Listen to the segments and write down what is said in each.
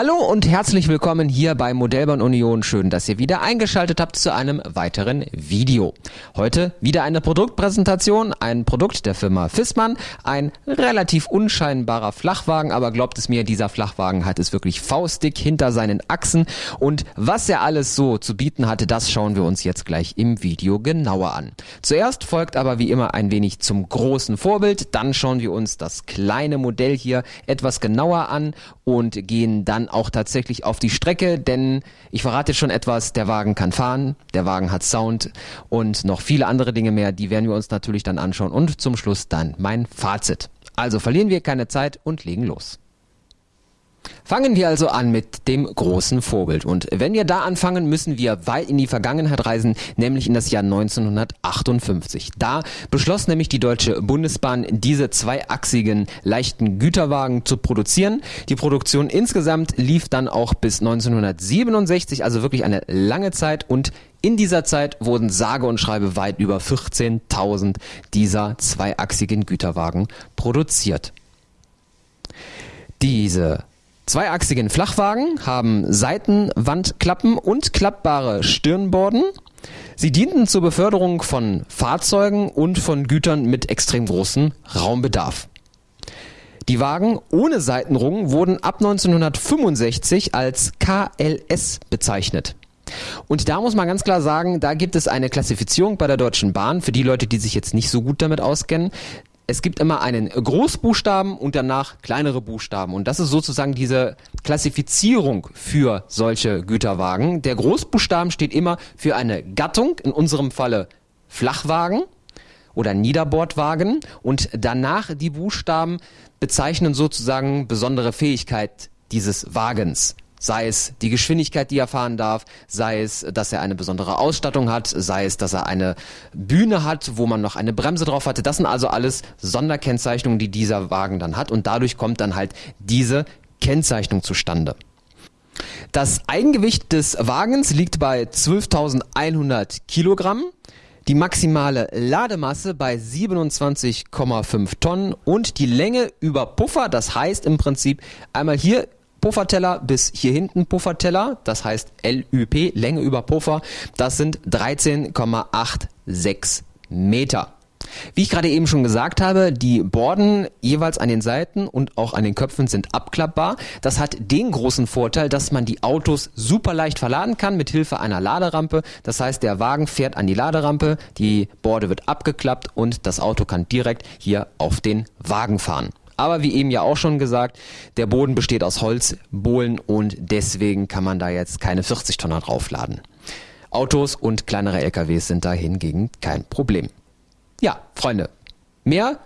Hallo und herzlich willkommen hier bei Modellbahn Union. Schön, dass ihr wieder eingeschaltet habt zu einem weiteren Video. Heute wieder eine Produktpräsentation, ein Produkt der Firma Fissmann, ein relativ unscheinbarer Flachwagen, aber glaubt es mir, dieser Flachwagen hat es wirklich faustdick hinter seinen Achsen und was er alles so zu bieten hatte, das schauen wir uns jetzt gleich im Video genauer an. Zuerst folgt aber wie immer ein wenig zum großen Vorbild, dann schauen wir uns das kleine Modell hier etwas genauer an und gehen dann auch tatsächlich auf die Strecke, denn ich verrate schon etwas, der Wagen kann fahren, der Wagen hat Sound und noch viele andere Dinge mehr, die werden wir uns natürlich dann anschauen und zum Schluss dann mein Fazit. Also verlieren wir keine Zeit und legen los. Fangen wir also an mit dem großen Vorbild. Und wenn wir da anfangen, müssen wir weit in die Vergangenheit reisen, nämlich in das Jahr 1958. Da beschloss nämlich die Deutsche Bundesbahn, diese zweiachsigen leichten Güterwagen zu produzieren. Die Produktion insgesamt lief dann auch bis 1967, also wirklich eine lange Zeit und in dieser Zeit wurden sage und schreibe weit über 14.000 dieser zweiachsigen Güterwagen produziert. Diese Zweiachsigen Flachwagen haben Seitenwandklappen und klappbare Stirnborden. Sie dienten zur Beförderung von Fahrzeugen und von Gütern mit extrem großem Raumbedarf. Die Wagen ohne Seitenrungen wurden ab 1965 als KLS bezeichnet. Und da muss man ganz klar sagen, da gibt es eine Klassifizierung bei der Deutschen Bahn für die Leute, die sich jetzt nicht so gut damit auskennen es gibt immer einen Großbuchstaben und danach kleinere Buchstaben. Und das ist sozusagen diese Klassifizierung für solche Güterwagen. Der Großbuchstaben steht immer für eine Gattung, in unserem Falle Flachwagen oder Niederbordwagen. Und danach die Buchstaben bezeichnen sozusagen besondere Fähigkeit dieses Wagens. Sei es die Geschwindigkeit, die er fahren darf, sei es, dass er eine besondere Ausstattung hat, sei es, dass er eine Bühne hat, wo man noch eine Bremse drauf hatte. Das sind also alles Sonderkennzeichnungen, die dieser Wagen dann hat und dadurch kommt dann halt diese Kennzeichnung zustande. Das Eigengewicht des Wagens liegt bei 12.100 Kilogramm die maximale Lademasse bei 27,5 Tonnen und die Länge über Puffer, das heißt im Prinzip einmal hier Pufferteller bis hier hinten Pufferteller, das heißt LÜP, Länge über Puffer, das sind 13,86 Meter. Wie ich gerade eben schon gesagt habe, die Borden jeweils an den Seiten und auch an den Köpfen sind abklappbar. Das hat den großen Vorteil, dass man die Autos super leicht verladen kann mit Hilfe einer Laderampe. Das heißt, der Wagen fährt an die Laderampe, die Borde wird abgeklappt und das Auto kann direkt hier auf den Wagen fahren. Aber wie eben ja auch schon gesagt, der Boden besteht aus Holzbohlen und deswegen kann man da jetzt keine 40 Tonner draufladen. Autos und kleinere LKWs sind da hingegen kein Problem. Ja, Freunde, mehr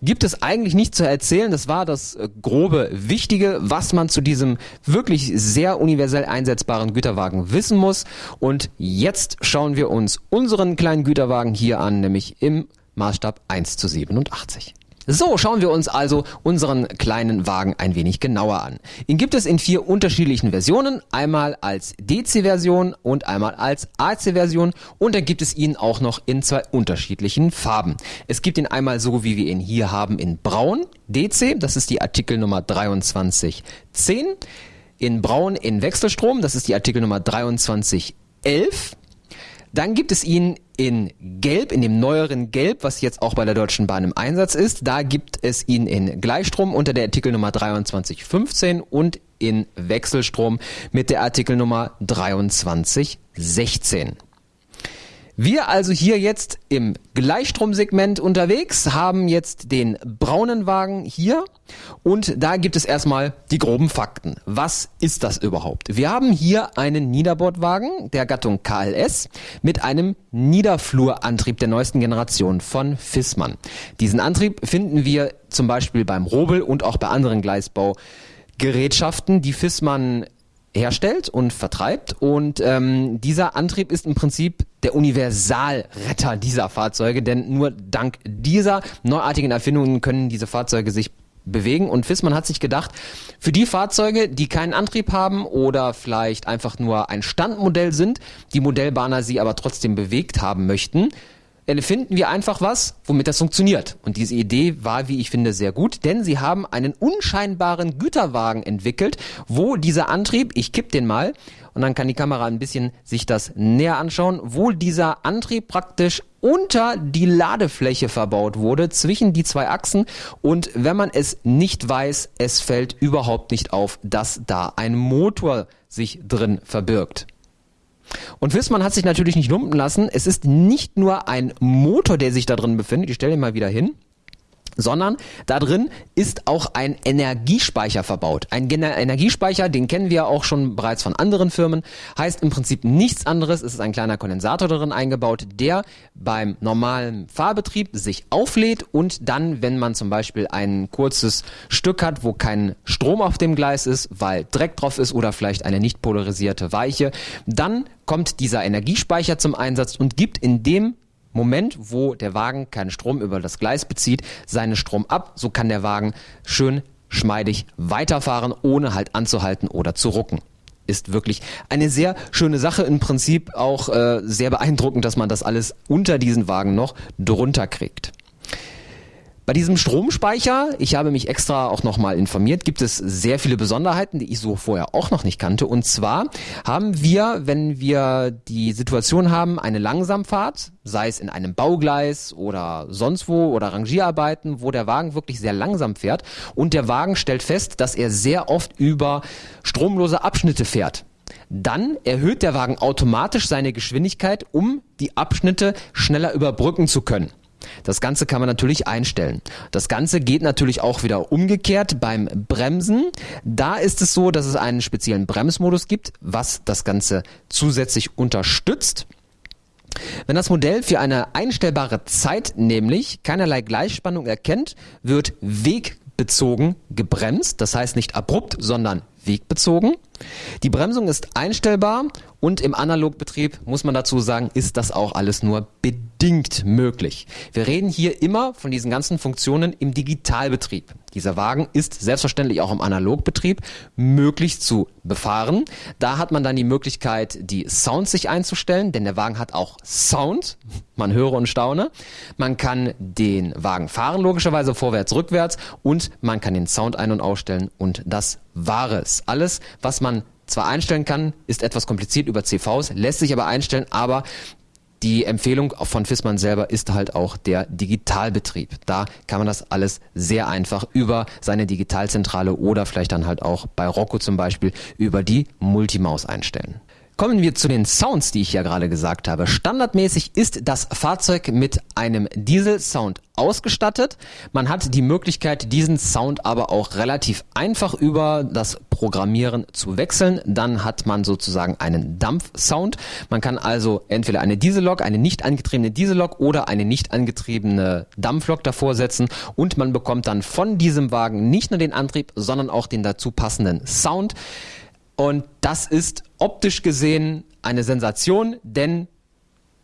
gibt es eigentlich nicht zu erzählen. Das war das äh, grobe Wichtige, was man zu diesem wirklich sehr universell einsetzbaren Güterwagen wissen muss. Und jetzt schauen wir uns unseren kleinen Güterwagen hier an, nämlich im Maßstab 1 zu 87. So, schauen wir uns also unseren kleinen Wagen ein wenig genauer an. Ihn gibt es in vier unterschiedlichen Versionen, einmal als DC-Version und einmal als AC-Version und dann gibt es ihn auch noch in zwei unterschiedlichen Farben. Es gibt ihn einmal so, wie wir ihn hier haben, in Braun, DC, das ist die Artikelnummer 2310, in Braun in Wechselstrom, das ist die Artikelnummer 2311, dann gibt es ihn in Gelb, in dem neueren Gelb, was jetzt auch bei der Deutschen Bahn im Einsatz ist. Da gibt es ihn in Gleichstrom unter der Artikelnummer 2315 und in Wechselstrom mit der Artikelnummer 2316. Wir also hier jetzt im Gleichstromsegment unterwegs, haben jetzt den braunen Wagen hier und da gibt es erstmal die groben Fakten. Was ist das überhaupt? Wir haben hier einen Niederbordwagen der Gattung KLS mit einem Niederflurantrieb der neuesten Generation von Fissmann. Diesen Antrieb finden wir zum Beispiel beim Robel und auch bei anderen Gleisbaugerätschaften, die Fissmann herstellt und vertreibt. Und ähm, dieser Antrieb ist im Prinzip der Universalretter dieser Fahrzeuge, denn nur dank dieser neuartigen Erfindungen können diese Fahrzeuge sich bewegen. Und Fissmann hat sich gedacht, für die Fahrzeuge, die keinen Antrieb haben oder vielleicht einfach nur ein Standmodell sind, die Modellbahner sie aber trotzdem bewegt haben möchten, finden wir einfach was, womit das funktioniert. Und diese Idee war, wie ich finde, sehr gut, denn sie haben einen unscheinbaren Güterwagen entwickelt, wo dieser Antrieb, ich kipp den mal, und dann kann die Kamera ein bisschen sich das näher anschauen, wo dieser Antrieb praktisch unter die Ladefläche verbaut wurde, zwischen die zwei Achsen. Und wenn man es nicht weiß, es fällt überhaupt nicht auf, dass da ein Motor sich drin verbirgt. Und Wissmann hat sich natürlich nicht lumpen lassen. Es ist nicht nur ein Motor, der sich da drin befindet. Ich stelle ihn mal wieder hin sondern da drin ist auch ein Energiespeicher verbaut. Ein Energiespeicher, den kennen wir auch schon bereits von anderen Firmen, heißt im Prinzip nichts anderes. Es ist ein kleiner Kondensator darin eingebaut, der beim normalen Fahrbetrieb sich auflädt und dann, wenn man zum Beispiel ein kurzes Stück hat, wo kein Strom auf dem Gleis ist, weil Dreck drauf ist oder vielleicht eine nicht polarisierte Weiche, dann kommt dieser Energiespeicher zum Einsatz und gibt in dem Moment, wo der Wagen keinen Strom über das Gleis bezieht, seinen Strom ab. So kann der Wagen schön schmeidig weiterfahren, ohne halt anzuhalten oder zu rucken. Ist wirklich eine sehr schöne Sache. Im Prinzip auch äh, sehr beeindruckend, dass man das alles unter diesen Wagen noch drunter kriegt. Bei diesem Stromspeicher, ich habe mich extra auch nochmal informiert, gibt es sehr viele Besonderheiten, die ich so vorher auch noch nicht kannte. Und zwar haben wir, wenn wir die Situation haben, eine Langsamfahrt, sei es in einem Baugleis oder sonst wo oder Rangierarbeiten, wo der Wagen wirklich sehr langsam fährt und der Wagen stellt fest, dass er sehr oft über stromlose Abschnitte fährt dann erhöht der Wagen automatisch seine Geschwindigkeit, um die Abschnitte schneller überbrücken zu können. Das Ganze kann man natürlich einstellen. Das Ganze geht natürlich auch wieder umgekehrt beim Bremsen. Da ist es so, dass es einen speziellen Bremsmodus gibt, was das Ganze zusätzlich unterstützt. Wenn das Modell für eine einstellbare Zeit nämlich keinerlei Gleichspannung erkennt, wird wegbezogen gebremst. Das heißt nicht abrupt, sondern wegbezogen. Die Bremsung ist einstellbar und im Analogbetrieb muss man dazu sagen, ist das auch alles nur bedingt möglich. Wir reden hier immer von diesen ganzen Funktionen im Digitalbetrieb. Dieser Wagen ist selbstverständlich auch im Analogbetrieb möglich zu befahren. Da hat man dann die Möglichkeit, die Sounds sich einzustellen, denn der Wagen hat auch Sound. Man höre und staune. Man kann den Wagen fahren, logischerweise vorwärts, rückwärts und man kann den Sound ein- und ausstellen und das war es. Alles, was man zwar einstellen kann, ist etwas kompliziert über CVs, lässt sich aber einstellen, aber die Empfehlung von Fissmann selber ist halt auch der Digitalbetrieb. Da kann man das alles sehr einfach über seine Digitalzentrale oder vielleicht dann halt auch bei Rocco zum Beispiel über die Multimaus einstellen. Kommen wir zu den Sounds, die ich ja gerade gesagt habe. Standardmäßig ist das Fahrzeug mit einem Diesel-Sound ausgestattet. Man hat die Möglichkeit, diesen Sound aber auch relativ einfach über das Programmieren zu wechseln. Dann hat man sozusagen einen Dampf-Sound. Man kann also entweder eine Diesellok, eine nicht angetriebene Diesellok oder eine nicht angetriebene Dampflok davor setzen und man bekommt dann von diesem Wagen nicht nur den Antrieb, sondern auch den dazu passenden Sound. Und das ist optisch gesehen eine Sensation, denn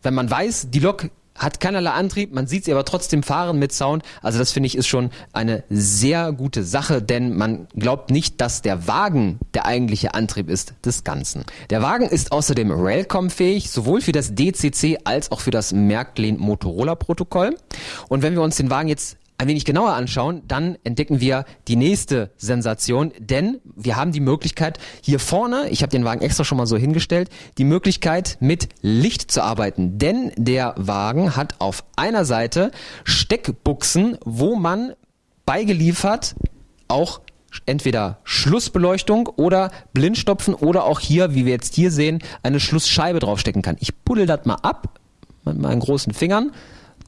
wenn man weiß, die Lok hat keinerlei Antrieb, man sieht sie aber trotzdem fahren mit Sound. Also das finde ich ist schon eine sehr gute Sache, denn man glaubt nicht, dass der Wagen der eigentliche Antrieb ist des Ganzen. Der Wagen ist außerdem Railcom-fähig, sowohl für das DCC als auch für das Märklin Motorola Protokoll. Und wenn wir uns den Wagen jetzt ein wenig genauer anschauen, dann entdecken wir die nächste Sensation, denn wir haben die Möglichkeit hier vorne, ich habe den Wagen extra schon mal so hingestellt, die Möglichkeit mit Licht zu arbeiten, denn der Wagen hat auf einer Seite Steckbuchsen, wo man beigeliefert auch entweder Schlussbeleuchtung oder Blindstopfen oder auch hier, wie wir jetzt hier sehen, eine Schlussscheibe draufstecken kann. Ich puddel das mal ab mit meinen großen Fingern,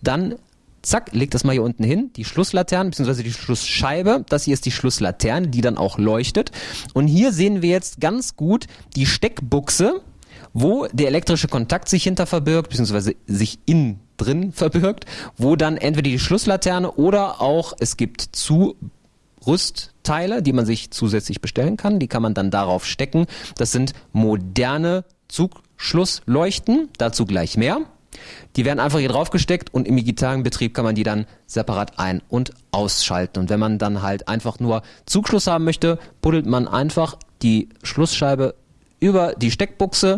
dann zack, legt das mal hier unten hin, die Schlusslaterne bzw. die Schlussscheibe. Das hier ist die Schlusslaterne, die dann auch leuchtet. Und hier sehen wir jetzt ganz gut die Steckbuchse, wo der elektrische Kontakt sich hinter verbirgt, beziehungsweise sich innen drin verbirgt, wo dann entweder die Schlusslaterne oder auch es gibt Zurüstteile, die man sich zusätzlich bestellen kann. Die kann man dann darauf stecken. Das sind moderne Zugschlussleuchten, dazu gleich mehr. Die werden einfach hier drauf gesteckt und im digitalen Betrieb kann man die dann separat ein- und ausschalten. Und wenn man dann halt einfach nur Zugschluss haben möchte, buddelt man einfach die Schlussscheibe über die Steckbuchse.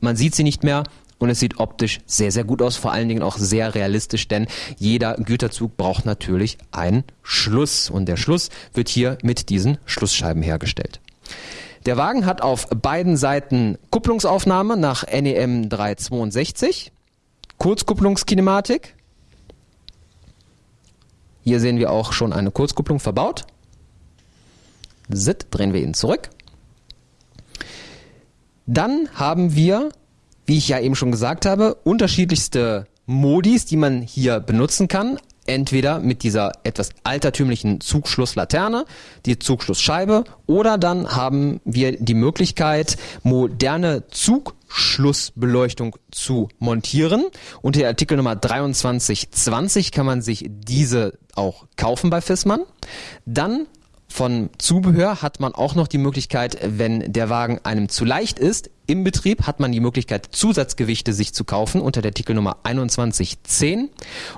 Man sieht sie nicht mehr und es sieht optisch sehr, sehr gut aus, vor allen Dingen auch sehr realistisch, denn jeder Güterzug braucht natürlich einen Schluss und der Schluss wird hier mit diesen Schlussscheiben hergestellt. Der Wagen hat auf beiden Seiten Kupplungsaufnahme nach NEM 362, Kurzkupplungskinematik. Hier sehen wir auch schon eine Kurzkupplung verbaut. Sit, drehen wir ihn zurück. Dann haben wir, wie ich ja eben schon gesagt habe, unterschiedlichste Modis, die man hier benutzen kann. Entweder mit dieser etwas altertümlichen Zugschlusslaterne, die Zugschlussscheibe, oder dann haben wir die Möglichkeit, moderne Zugschlussbeleuchtung zu montieren. Unter Artikel Nummer 2320 kann man sich diese auch kaufen bei Fissmann. Dann von Zubehör hat man auch noch die Möglichkeit, wenn der Wagen einem zu leicht ist, im Betrieb hat man die Möglichkeit, Zusatzgewichte sich zu kaufen unter der Artikelnummer 2110.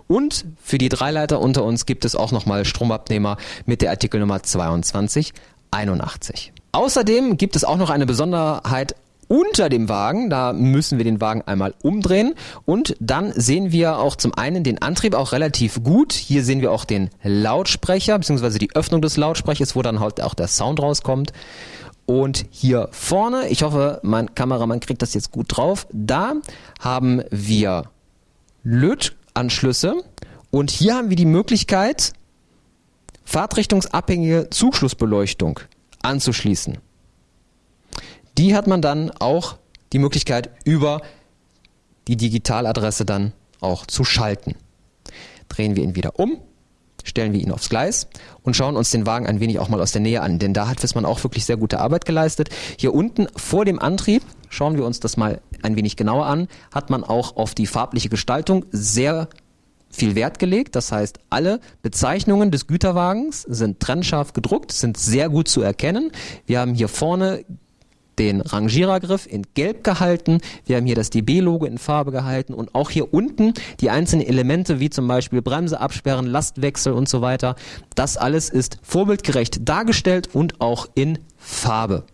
Und für die Dreileiter unter uns gibt es auch nochmal Stromabnehmer mit der Artikelnummer 2281. Außerdem gibt es auch noch eine Besonderheit unter dem Wagen. Da müssen wir den Wagen einmal umdrehen und dann sehen wir auch zum einen den Antrieb auch relativ gut. Hier sehen wir auch den Lautsprecher bzw. die Öffnung des Lautsprechers, wo dann halt auch der Sound rauskommt. Und hier vorne, ich hoffe, mein Kameramann kriegt das jetzt gut drauf, da haben wir Lötanschlüsse und hier haben wir die Möglichkeit, fahrtrichtungsabhängige Zugschlussbeleuchtung anzuschließen die hat man dann auch die Möglichkeit über die Digitaladresse dann auch zu schalten. Drehen wir ihn wieder um, stellen wir ihn aufs Gleis und schauen uns den Wagen ein wenig auch mal aus der Nähe an, denn da hat Fissmann auch wirklich sehr gute Arbeit geleistet. Hier unten vor dem Antrieb, schauen wir uns das mal ein wenig genauer an, hat man auch auf die farbliche Gestaltung sehr viel Wert gelegt. Das heißt, alle Bezeichnungen des Güterwagens sind trennscharf gedruckt, sind sehr gut zu erkennen. Wir haben hier vorne den Rangierergriff in Gelb gehalten. Wir haben hier das DB-Logo in Farbe gehalten und auch hier unten die einzelnen Elemente wie zum Beispiel Bremse absperren, Lastwechsel und so weiter. Das alles ist vorbildgerecht dargestellt und auch in Farbe.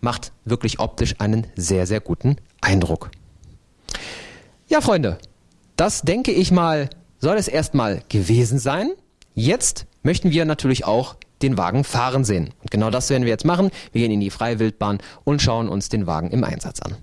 Macht wirklich optisch einen sehr, sehr guten Eindruck. Ja, Freunde, das denke ich mal, soll es erstmal gewesen sein. Jetzt möchten wir natürlich auch den Wagen fahren sehen. Und genau das werden wir jetzt machen. Wir gehen in die freie Wildbahn und schauen uns den Wagen im Einsatz an.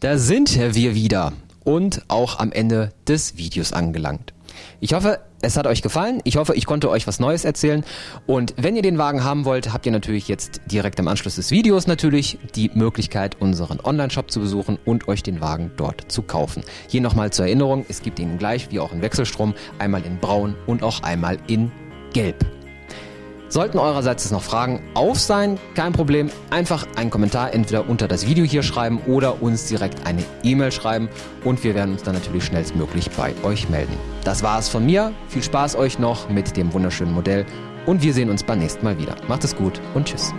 Da sind wir wieder und auch am Ende des Videos angelangt. Ich hoffe, es hat euch gefallen. Ich hoffe, ich konnte euch was Neues erzählen. Und wenn ihr den Wagen haben wollt, habt ihr natürlich jetzt direkt im Anschluss des Videos natürlich die Möglichkeit, unseren Online-Shop zu besuchen und euch den Wagen dort zu kaufen. Hier nochmal zur Erinnerung, es gibt ihn gleich wie auch in Wechselstrom, einmal in braun und auch einmal in gelb. Sollten eurerseits noch Fragen auf sein, kein Problem, einfach einen Kommentar entweder unter das Video hier schreiben oder uns direkt eine E-Mail schreiben und wir werden uns dann natürlich schnellstmöglich bei euch melden. Das war es von mir, viel Spaß euch noch mit dem wunderschönen Modell und wir sehen uns beim nächsten Mal wieder. Macht es gut und tschüss.